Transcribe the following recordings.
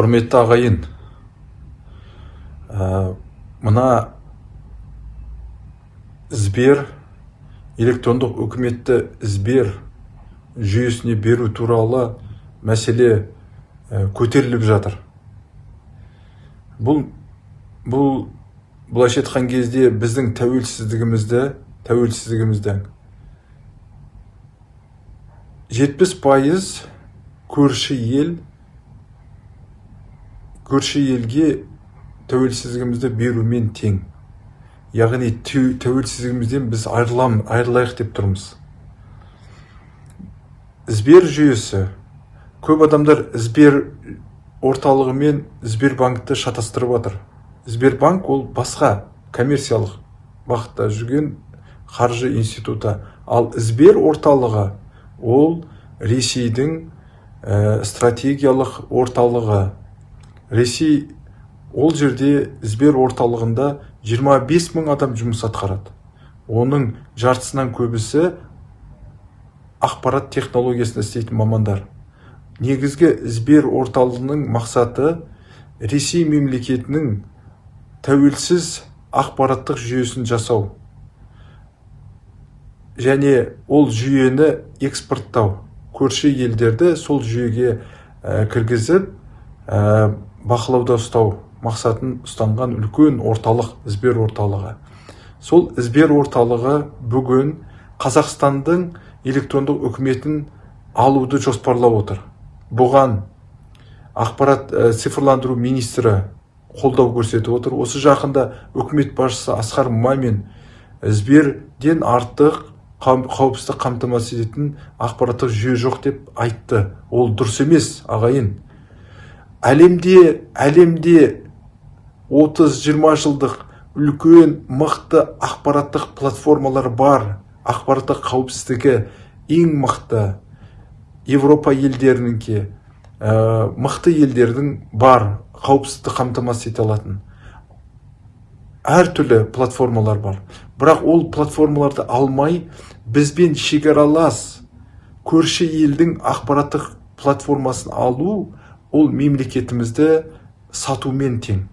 құрметті ағайын ә, мына сбер электрондық үкіметті сбер жүйесіне беру туралы мәселе ә, көтеріліп жатыр. Бұл бұл былайша айтқан кезде біздің тәуелсіздігімізді тәуелсіздігіміздің жетпіс пайыз көрші ел көрші елге тәуелсіздігімізді берумен тең. Яғни тәуелсіздігімізден біз айырылам, айырылайық деп тұрмыз. Сбер жүйесі. Көп адамдар сбер орталығы мен сбербанкті шатастырып жатыр сбербанк ол басқа коммерциялық бағытта жүрген қаржы институты. Ал сбер орталығы ол ресейдің ә, стратегиялық орталығы. Ресей ол жерде сбер орталығында 25 мың адам жұмыс атқарады. Оның жартысынан көбісі ақпарат технологиясында істейтін мамандар. Негізгі сбер орталығының мақсаты ресей мемлекетінің тәуелсіз ақпараттық жүйесін жасау және ол жүйені экспорттау. Көрші елдерді сол жүйеге ә, кіргізіп бақылауда ұстау мақсатын ұстанған үлкен орталық сбер орталығы. Сол сбер орталығы бүгін қазақстандың электрондық үкіметін алуды жоспарлап отыр. Бұған ақпарат ә, цифрландыру министрі қолдау көрсетіп отыр. Осы жақында үкімет басшысы асқар мамин сберден артық қауіпсіздік қамтамасыз ететін ақпараттық жүйе жоқ деп айтты. Ол дұрыс емес ағайын. Әлемде әлемде 30-20 жылдық үлкен мықты ақпараттық платформалар бар. Ақпараттық қауіпсіздігі ең мықты Европа елдерініңке ә, мықты елдердің бар қауіпсіздікті қамтамасыз ете алатын. Әртүрлі платформалар бар. Бірақ ол платформаларды алмай бізбен шекаралас көрші елдің ақпараттық платформасын алу ол мемлекетімізді сатумен тең.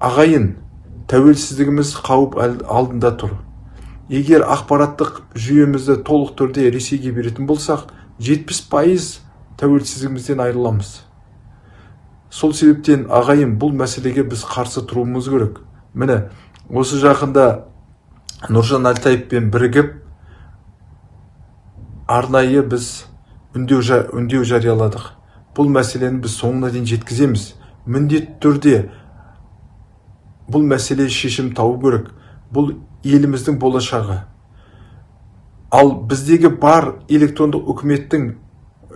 Ағайын тәуелсіздігіміз қауіп алдында тұр. Егер ақпараттық жүйемізді толық түрде ресейге беретін болсақ 70 пайыз тәуелсіздігімізден айырыламыз. Сол себептен ағайын бұл мәселеге біз қарсы тұруымыз керек. Міне осы жақында нұржан әлтаевпен бірігіп арнайы біз үндеу, үндеу жарияладық. Бұл мәселені біз соңына дейін жеткіземіз. Міндетті түрде бұл мәселе шешім табу керек. Бұл еліміздің болашағы. Ал біздегі бар электрондық үкіметтің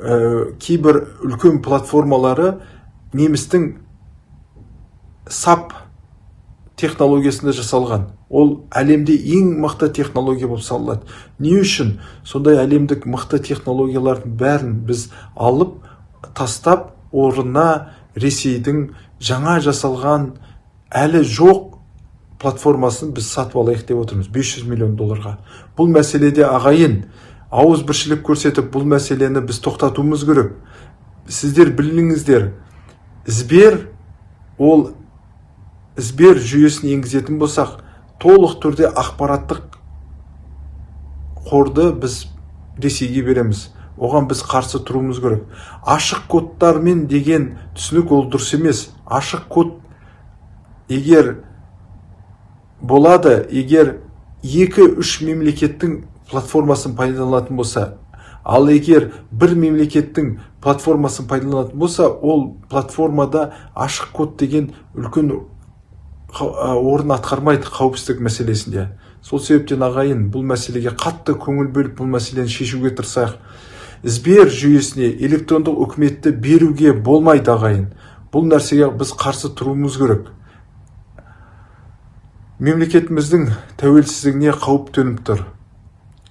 ә, кейбір үлкен платформалары немістің сап технологиясында жасалған. Ол әлемде ең мықты технология болып саналады. Не үшін? Сондай әлемдік мықты технологиялардың бәрін біз алып тастап орнына ресейдің жаңа жасалған әлі жоқ платформасын біз сатып алайық деп отырмыз 500 миллион долларға. Бұл мәселеде ағайын ауыз біршілік көрсетіп бұл мәселені біз тоқтатуымыз керек. Сіздер біліңіздер сбер ол сбер жүйесін енгізетін болсақ толық түрде ақпараттық қорды біз ресейге береміз. Оған біз қарсы тұруымыз керек. Ашық кодтармен деген түсінік ол дұрыс емес. Ашық код егер болады егер екі үш мемлекеттің платформасын пайдаланатын болса ал егер бір мемлекеттің платформасын пайдаланатын болса ол платформада ашық код деген үлкен орын атқармайды қауіпсіздік мәселесінде. Сол себептен ағайын бұл мәселеге қатты көңіл бөліп бұл мәселені шешуге тырысайық. Сбер жүйесіне электрондық үкіметті беруге болмайды ағайын. Бұл нәрсеге біз қарсы тұруымыз керек. Мемлекетіміздің тәуелсіздігіне қауіп төніп тұр.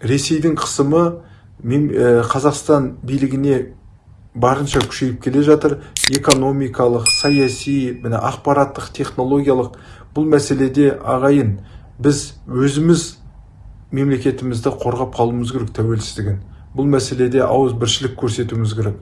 Ресейдің қысымы қазақстан билігіне барынша күшейіп келе жатыр. Экономикалық саяси міне ақпараттық технологиялық бұл мәселеде ағайын біз өзіміз мемлекетімізді қорғап қалуымыз керек тәуелсіздігін. Бұл мәселеде ауыз біршілік көрсетуіміз керек.